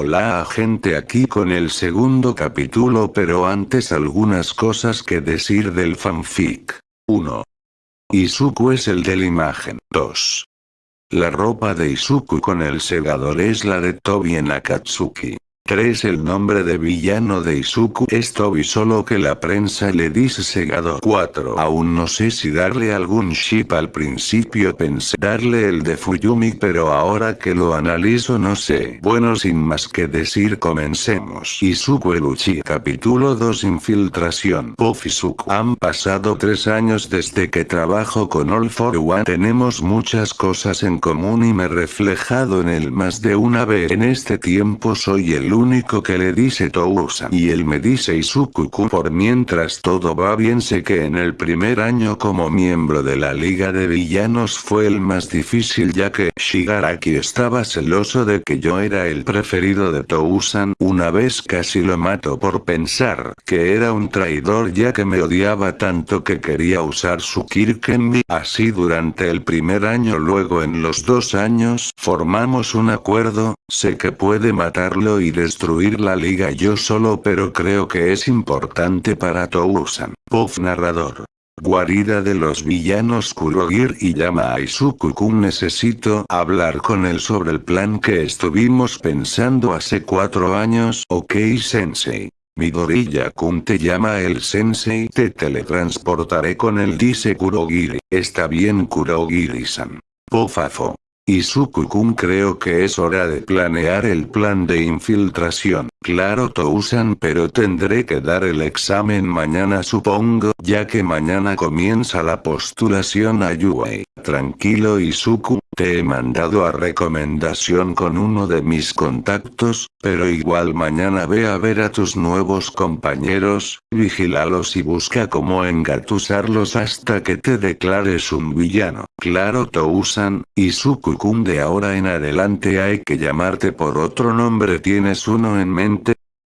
Hola gente aquí con el segundo capítulo pero antes algunas cosas que decir del fanfic. 1. Izuku es el de la imagen. 2. La ropa de Izuku con el segador es la de Tobi en Akatsuki. 3. El nombre de villano de Izuku es Tobi solo que la prensa le dice segado 4. Aún no sé si darle algún ship al principio pensé darle el de Fuyumi pero ahora que lo analizo no sé. Bueno sin más que decir comencemos. Izuku el Uchi capítulo 2 Infiltración Puff Izuku Han pasado tres años desde que trabajo con All for One tenemos muchas cosas en común y me he reflejado en él más de una vez en este tiempo soy el único que le dice Tousan. Y él me dice Izuku-kun por mientras todo va bien sé que en el primer año como miembro de la Liga de Villanos fue el más difícil ya que Shigaraki estaba celoso de que yo era el preferido de Tousan. Una vez casi lo mato por pensar que era un traidor ya que me odiaba tanto que quería usar su Kirkenbi. Así durante el primer año luego en los dos años formamos un acuerdo, sé que puede matarlo y destruir la liga yo solo pero creo que es importante para Tousan. Puff narrador. Guarida de los villanos Kurogir y llama a Izuku-kun necesito hablar con él sobre el plan que estuvimos pensando hace cuatro años. Ok sensei. Midoriya-kun te llama el sensei te teletransportaré con él dice Kurogiri. Está bien Kurogiri-san. Pofafo. Izuku-kun creo que es hora de planear el plan de infiltración. Claro Tousan pero tendré que dar el examen mañana supongo, ya que mañana comienza la postulación a Yuei. Tranquilo Izuku, te he mandado a recomendación con uno de mis contactos, pero igual mañana ve a ver a tus nuevos compañeros, vigílalos y busca cómo engatusarlos hasta que te declares un villano. Claro Tousan, Izuku-kun de ahora en adelante hay que llamarte por otro nombre tienes uno en mente,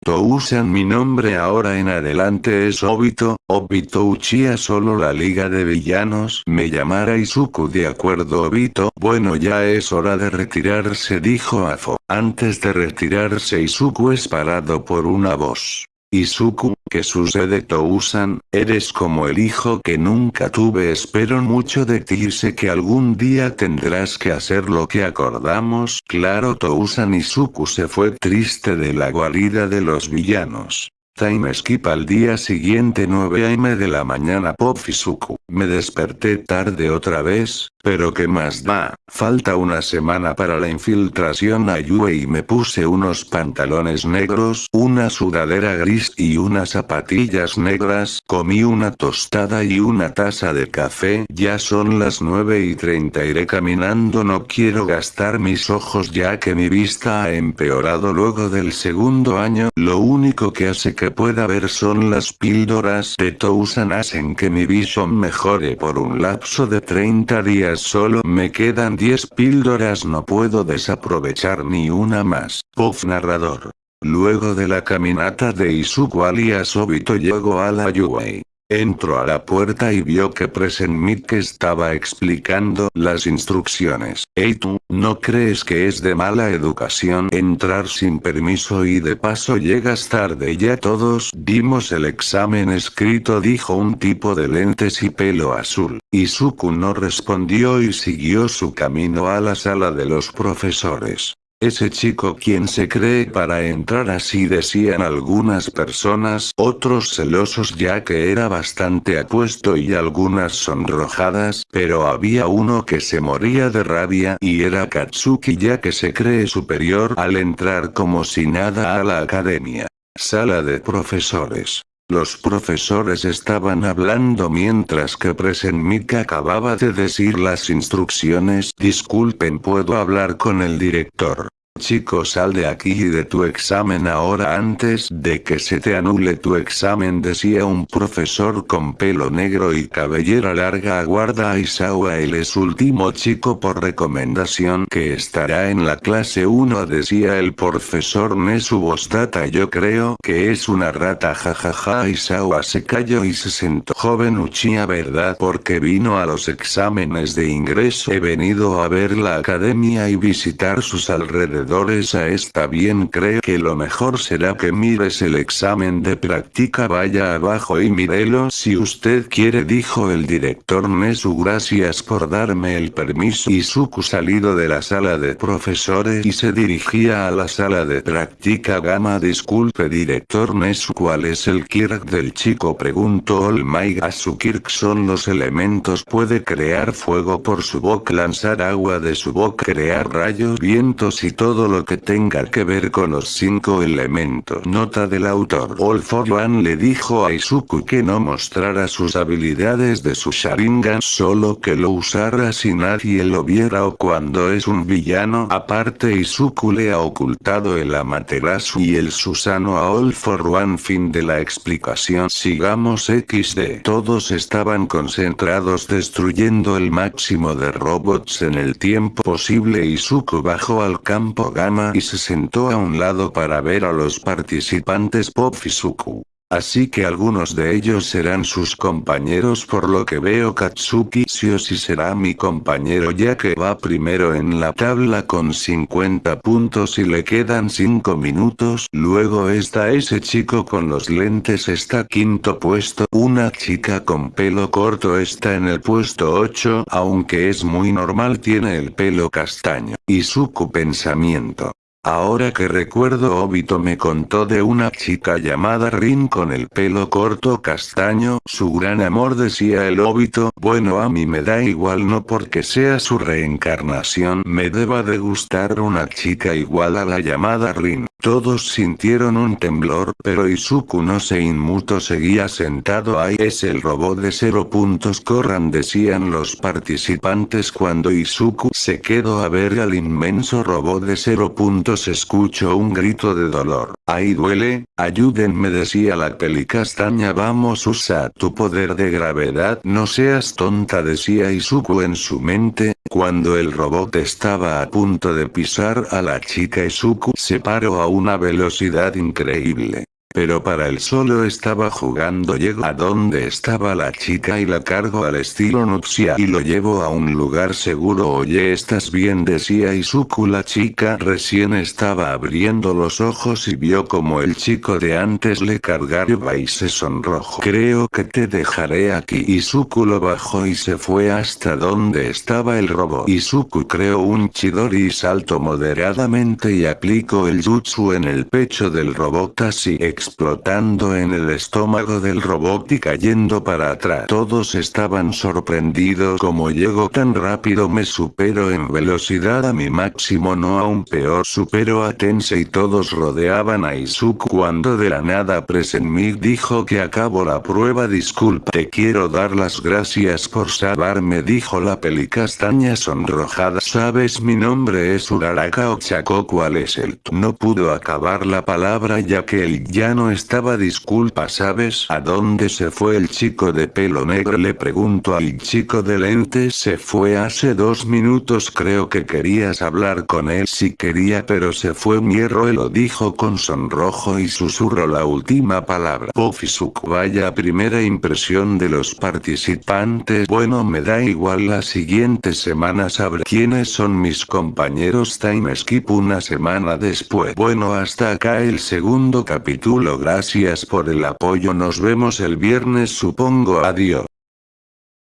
Tousan mi nombre ahora en adelante es Obito, Obito Uchiha solo la liga de villanos me llamará Izuku de acuerdo Obito. Bueno ya es hora de retirarse dijo Afo, antes de retirarse Izuku es parado por una voz. Izuku, ¿qué sucede Tousan? Eres como el hijo que nunca tuve espero mucho de ti y sé que algún día tendrás que hacer lo que acordamos. Claro Tousan Izuku se fue triste de la guarida de los villanos. Time skip al día siguiente 9 am de la mañana Pop Izuku. Me desperté tarde otra vez, pero qué más da, falta una semana para la infiltración a Yue y me puse unos pantalones negros, una sudadera gris y unas zapatillas negras, comí una tostada y una taza de café, ya son las 9 y 30 iré caminando no quiero gastar mis ojos ya que mi vista ha empeorado luego del segundo año, lo único que hace que pueda ver son las píldoras de Tousan hacen que mi visión mejore por un lapso de 30 días solo me quedan 10 píldoras no puedo desaprovechar ni una más. Puff narrador. Luego de la caminata de Izuku alias Obito llegó a la Yuei. Entró a la puerta y vio que que estaba explicando las instrucciones. Ey tú, ¿no crees que es de mala educación entrar sin permiso y de paso llegas tarde ya todos dimos el examen escrito dijo un tipo de lentes y pelo azul. Izuku no respondió y siguió su camino a la sala de los profesores. Ese chico quien se cree para entrar así decían algunas personas, otros celosos ya que era bastante apuesto y algunas sonrojadas, pero había uno que se moría de rabia y era Katsuki ya que se cree superior al entrar como si nada a la academia. Sala de profesores. Los profesores estaban hablando mientras que Presenmika acababa de decir las instrucciones. Disculpen puedo hablar con el director. Chico sal de aquí y de tu examen ahora antes de que se te anule tu examen decía un profesor con pelo negro y cabellera larga. Aguarda a Isawa él es último chico por recomendación que estará en la clase 1 decía el profesor Nesu Bostata. Yo creo que es una rata jajaja Isawa se calló y se sentó. Joven Uchiha verdad porque vino a los exámenes de ingreso. He venido a ver la academia y visitar sus alrededores a está bien creo que lo mejor será que mires el examen de práctica vaya abajo y mírelo. Si usted quiere dijo el director Nesu gracias por darme el permiso Izuku salido de la sala de profesores y se dirigía a la sala de práctica. Gama disculpe director Nesu ¿cuál es el Kirk del chico? preguntó All Might. A su Kirk son los elementos puede crear fuego por su boca lanzar agua de su boca crear rayos vientos y todo lo que tenga que ver con los cinco elementos. Nota del autor. One le dijo a Izuku que no mostrara sus habilidades de su Sharingan solo que lo usara si nadie lo viera o cuando es un villano. Aparte Izuku le ha ocultado el Amaterasu y el Susano a All for One. Fin de la explicación. Sigamos XD. Todos estaban concentrados destruyendo el máximo de robots en el tiempo posible. Izuku bajó al campo Gamma y se sentó a un lado para ver a los participantes Pop Suku. Así que algunos de ellos serán sus compañeros por lo que veo Katsuki Sioshi será mi compañero ya que va primero en la tabla con 50 puntos y le quedan 5 minutos. Luego está ese chico con los lentes está quinto puesto. Una chica con pelo corto está en el puesto 8 aunque es muy normal tiene el pelo castaño. Y su pensamiento. Ahora que recuerdo Obito me contó de una chica llamada Rin con el pelo corto castaño, su gran amor decía el Obito, bueno a mí me da igual no porque sea su reencarnación me deba de gustar una chica igual a la llamada Rin. Todos sintieron un temblor, pero Izuku no se inmutó seguía sentado ahí. Es el robot de cero puntos corran decían los participantes cuando Izuku se quedó a ver al inmenso robot de cero puntos. Escuchó un grito de dolor. Ahí duele, ayúdenme decía la peli castaña vamos usa tu poder de gravedad. No seas tonta decía Izuku en su mente, cuando el robot estaba a punto de pisar a la chica Izuku se paró a una velocidad increíble. Pero para él solo estaba jugando llego a donde estaba la chica y la cargo al estilo Nuxia y lo llevo a un lugar seguro. Oye estás bien decía Izuku la chica recién estaba abriendo los ojos y vio como el chico de antes le cargaba y se sonrojó. Creo que te dejaré aquí. Izuku lo bajó y se fue hasta donde estaba el robot. Izuku creó un chidori y salto moderadamente y aplicó el jutsu en el pecho del robot. Así explotando en el estómago del robot y cayendo para atrás. Todos estaban sorprendidos como llego tan rápido me supero en velocidad a mi máximo no aún peor supero a Tensei todos rodeaban a Izuku cuando de la nada Presenmig dijo que acabo la prueba disculpa te quiero dar las gracias por salvarme dijo la pelicastaña sonrojada sabes mi nombre es Uraraka Ochako cuál es el no pudo acabar la palabra ya que el ya no estaba disculpa ¿sabes a dónde se fue el chico de pelo negro? Le pregunto al chico de lentes se fue hace dos minutos creo que querías hablar con él si quería pero se fue Mierro lo dijo con sonrojo y susurro la última palabra. Pofisuku vaya primera impresión de los participantes bueno me da igual la siguiente semana sabré quiénes son mis compañeros time skip una semana después bueno hasta acá el segundo capítulo gracias por el apoyo nos vemos el viernes supongo adiós.